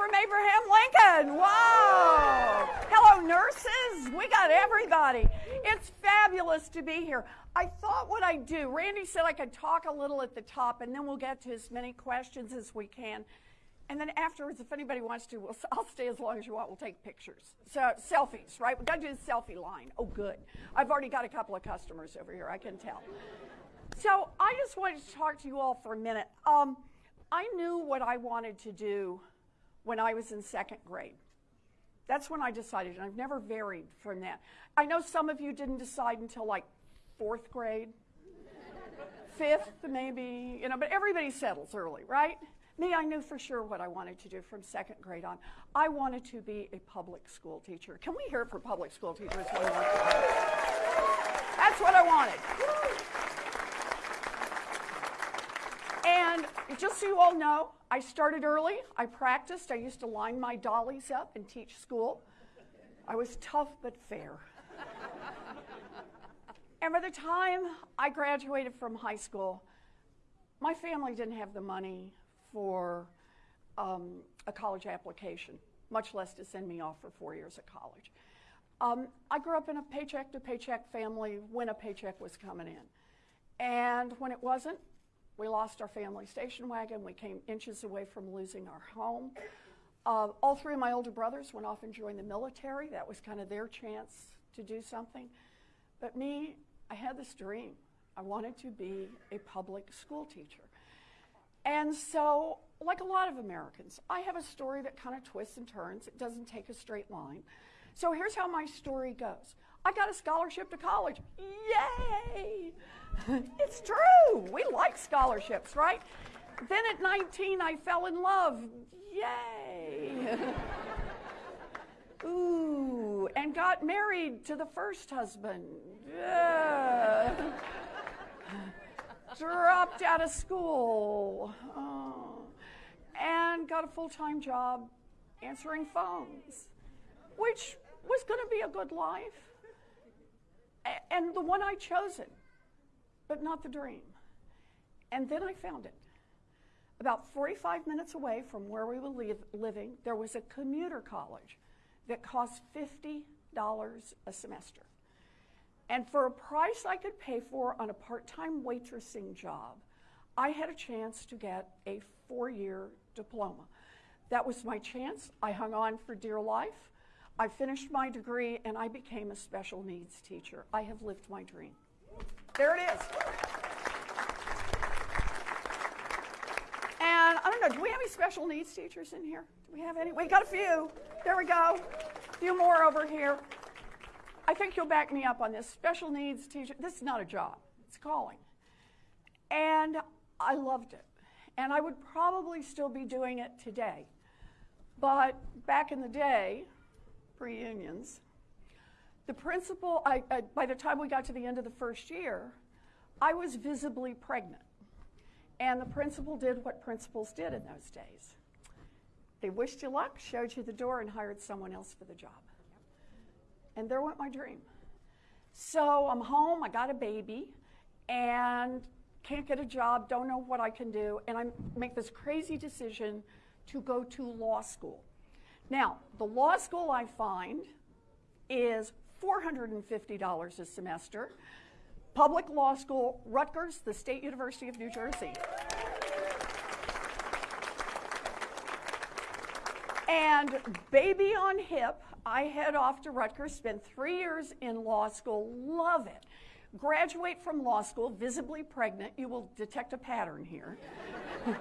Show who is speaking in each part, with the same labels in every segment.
Speaker 1: from Abraham Lincoln. Wow. Hello, nurses. We got everybody. It's fabulous to be here. I thought what I'd do, Randy said I could talk a little at the top, and then we'll get to as many questions as we can. And then afterwards, if anybody wants to, we'll, I'll stay as long as you want. We'll take pictures. So, selfies, right? We've got to do the selfie line. Oh, good. I've already got a couple of customers over here, I can tell. So, I just wanted to talk to you all for a minute. Um, I knew what I wanted to do when I was in second grade. That's when I decided, and I've never varied from that. I know some of you didn't decide until like fourth grade, fifth, maybe, you know, but everybody settles early, right? Me, I knew for sure what I wanted to do from second grade on. I wanted to be a public school teacher. Can we hear it for public school teachers? That's what I wanted. And just so you all know, I started early. I practiced. I used to line my dollies up and teach school. I was tough but fair. and by the time I graduated from high school, my family didn't have the money for um, a college application, much less to send me off for four years of college. Um, I grew up in a paycheck to paycheck family when a paycheck was coming in. And when it wasn't, we lost our family station wagon. We came inches away from losing our home. Uh, all three of my older brothers went off and joined the military. That was kind of their chance to do something. But me, I had this dream. I wanted to be a public school teacher. And so, like a lot of Americans, I have a story that kind of twists and turns. It doesn't take a straight line. So here's how my story goes. I got a scholarship to college. Yay! it's true. We like scholarships, right? Then at 19, I fell in love. Yay! Ooh, and got married to the first husband. Yeah dropped out of school oh, and got a full time job answering phones, which was going to be a good life and the one I chosen, but not the dream. And then I found it. About 45 minutes away from where we were li- living, there was a commuter college that cost $50 a semester. And for a price I could pay for on a part time waitressing job, I had a chance to get a four year diploma. That was my chance. I hung on for dear life. I finished my degree and I became a special needs teacher. I have lived my dream. There it is. And I don't know, do we have any special needs teachers in here? Do we have any? We got a few. There we go. A few more over here. I think you'll back me up on this. Special needs teacher, this is not a job, it's calling. And I loved it. And I would probably still be doing it today. But back in the day, pre unions, the principal, I, I, by the time we got to the end of the first year, I was visibly pregnant. And the principal did what principals did in those days they wished you luck, showed you the door, and hired someone else for the job. And there went my dream. So I'm home, I got a baby, and can't get a job, don't know what I can do, and I make this crazy decision to go to law school. Now, the law school I find is $450 a semester. Public law school, Rutgers, the State University of New Jersey. And baby on hip, I head off to Rutgers, spend three years in law school, love it. Graduate from law school, visibly pregnant. You will detect a pattern here.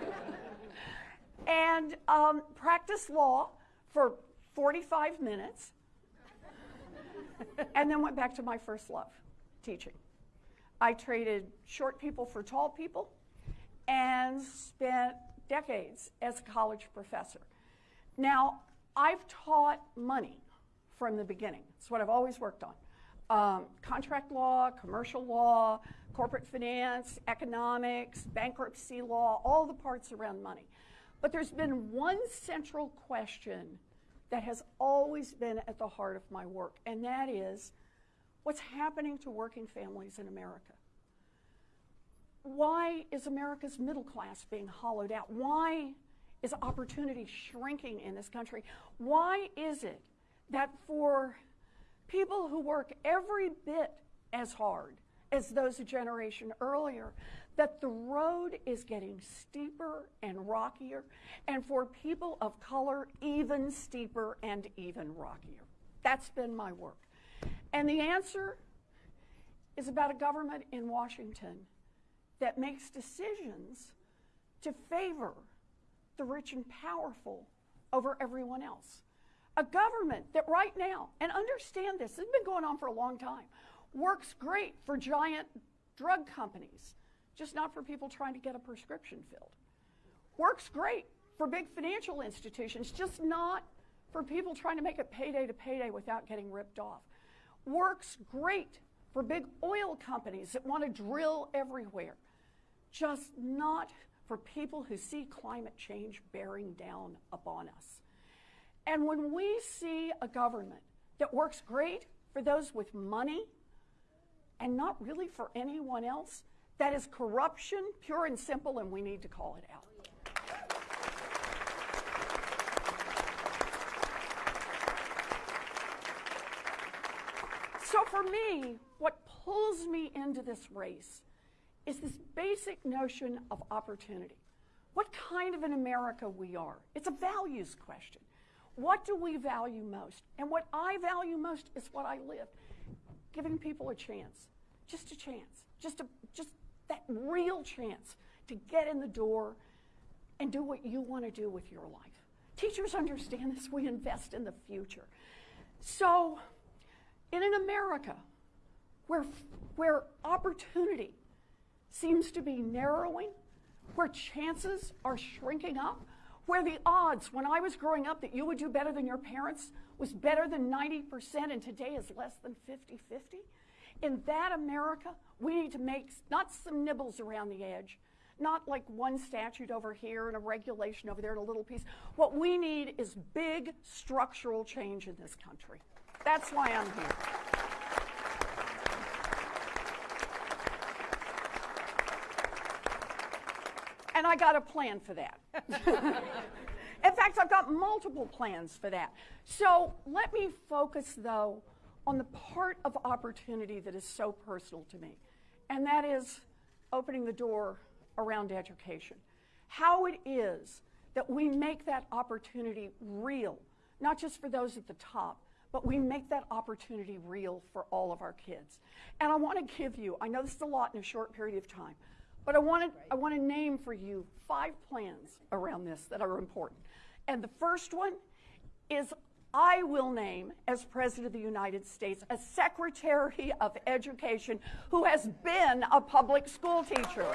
Speaker 1: and um, practice law for 45 minutes. and then went back to my first love, teaching. I traded short people for tall people and spent decades as a college professor. Now, I've taught money from the beginning. It's what I've always worked on. Um, contract law, commercial law, corporate finance, economics, bankruptcy law, all the parts around money. But there's been one central question that has always been at the heart of my work, and that is what's happening to working families in America? Why is America's middle class being hollowed out? Why is opportunity shrinking in this country? Why is it that for people who work every bit as hard as those a generation earlier, that the road is getting steeper and rockier, and for people of color, even steeper and even rockier? That's been my work. And the answer is about a government in Washington that makes decisions to favor the rich and powerful over everyone else. A government that right now, and understand this, has been going on for a long time, works great for giant drug companies, just not for people trying to get a prescription filled. Works great for big financial institutions, just not for people trying to make it payday to payday without getting ripped off. Works great for big oil companies that want to drill everywhere, just not for people who see climate change bearing down upon us. And when we see a government that works great for those with money and not really for anyone else, that is corruption, pure and simple, and we need to call it out. So for me, what pulls me into this race is this basic notion of opportunity. What kind of an America we are. It's a values question. What do we value most? And what I value most is what I live. Giving people a chance. Just a chance. Just a just that real chance to get in the door and do what you want to do with your life. Teachers understand this. We invest in the future. So, in an America where, where opportunity seems to be narrowing, where chances are shrinking up, where the odds when I was growing up that you would do better than your parents was better than 90% and today is less than 50 50. In that America, we need to make not some nibbles around the edge, not like one statute over here and a regulation over there and a little piece. What we need is big structural change in this country. That's why I'm here. And I got a plan for that. In fact, I've got multiple plans for that. So let me focus, though, on the part of opportunity that is so personal to me, and that is opening the door around education. How it is that we make that opportunity real, not just for those at the top, but we make that opportunity real for all of our kids. And I want to give you, I know this is a lot in a short period of time, but I want to, I want to name for you five plans around this that are important. And the first one is I will name, as President of the United States, a Secretary of Education who has been a public school teacher.